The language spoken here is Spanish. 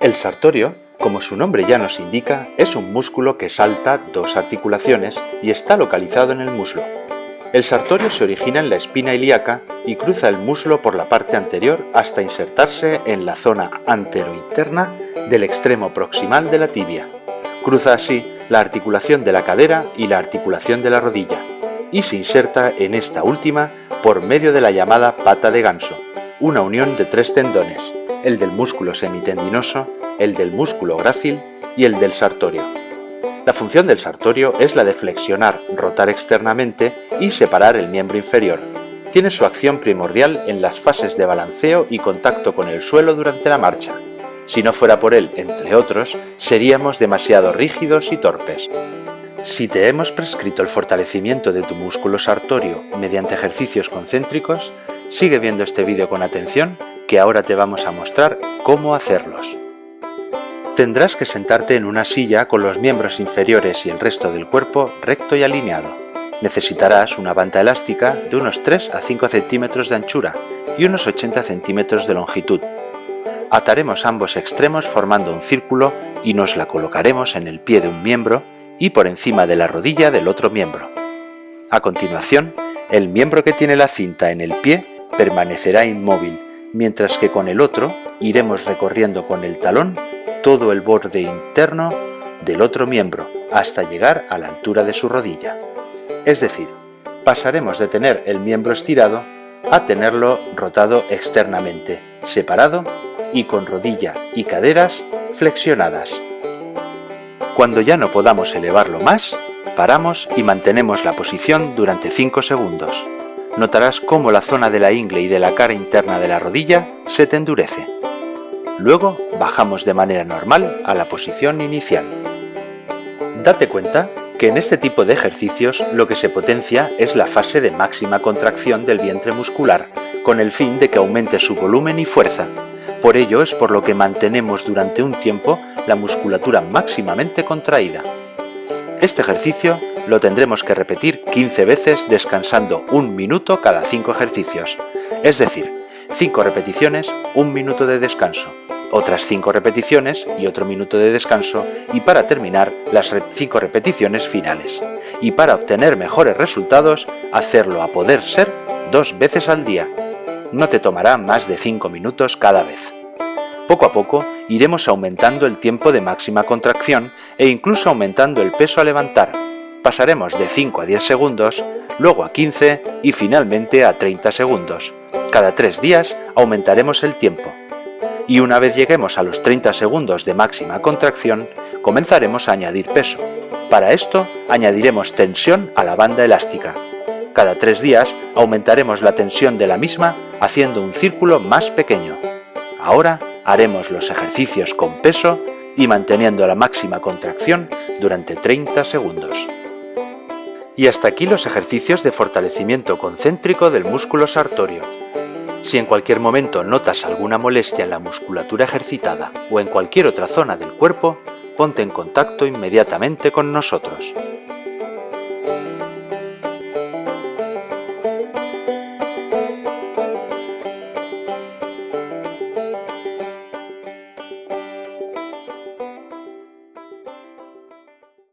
El sartorio, como su nombre ya nos indica, es un músculo que salta dos articulaciones y está localizado en el muslo. El sartorio se origina en la espina ilíaca y cruza el muslo por la parte anterior hasta insertarse en la zona anterointerna del extremo proximal de la tibia. Cruza así la articulación de la cadera y la articulación de la rodilla y se inserta en esta última por medio de la llamada pata de ganso, una unión de tres tendones, el del músculo semitendinoso, el del músculo grácil y el del sartorio. La función del sartorio es la de flexionar, rotar externamente y separar el miembro inferior. Tiene su acción primordial en las fases de balanceo y contacto con el suelo durante la marcha. Si no fuera por él, entre otros, seríamos demasiado rígidos y torpes. Si te hemos prescrito el fortalecimiento de tu músculo sartorio mediante ejercicios concéntricos, sigue viendo este vídeo con atención que ahora te vamos a mostrar cómo hacerlos. Tendrás que sentarte en una silla con los miembros inferiores y el resto del cuerpo recto y alineado. Necesitarás una banda elástica de unos 3 a 5 centímetros de anchura y unos 80 centímetros de longitud. Ataremos ambos extremos formando un círculo y nos la colocaremos en el pie de un miembro y por encima de la rodilla del otro miembro. A continuación, el miembro que tiene la cinta en el pie permanecerá inmóvil mientras que con el otro iremos recorriendo con el talón todo el borde interno del otro miembro hasta llegar a la altura de su rodilla. Es decir, pasaremos de tener el miembro estirado a tenerlo rotado externamente, separado y con rodilla y caderas flexionadas. Cuando ya no podamos elevarlo más, paramos y mantenemos la posición durante 5 segundos notarás cómo la zona de la ingle y de la cara interna de la rodilla se te endurece. Luego bajamos de manera normal a la posición inicial. Date cuenta que en este tipo de ejercicios lo que se potencia es la fase de máxima contracción del vientre muscular, con el fin de que aumente su volumen y fuerza. Por ello es por lo que mantenemos durante un tiempo la musculatura máximamente contraída. Este ejercicio lo tendremos que repetir 15 veces descansando un minuto cada 5 ejercicios, es decir, 5 repeticiones, un minuto de descanso, otras 5 repeticiones y otro minuto de descanso y para terminar las 5 repeticiones finales. Y para obtener mejores resultados, hacerlo a poder ser dos veces al día. No te tomará más de 5 minutos cada vez. Poco a poco iremos aumentando el tiempo de máxima contracción e incluso aumentando el peso a levantar, pasaremos de 5 a 10 segundos, luego a 15 y finalmente a 30 segundos. Cada 3 días aumentaremos el tiempo. Y una vez lleguemos a los 30 segundos de máxima contracción, comenzaremos a añadir peso. Para esto añadiremos tensión a la banda elástica. Cada 3 días aumentaremos la tensión de la misma haciendo un círculo más pequeño. Ahora haremos los ejercicios con peso y manteniendo la máxima contracción durante 30 segundos. Y hasta aquí los ejercicios de fortalecimiento concéntrico del músculo sartorio. Si en cualquier momento notas alguna molestia en la musculatura ejercitada o en cualquier otra zona del cuerpo, ponte en contacto inmediatamente con nosotros.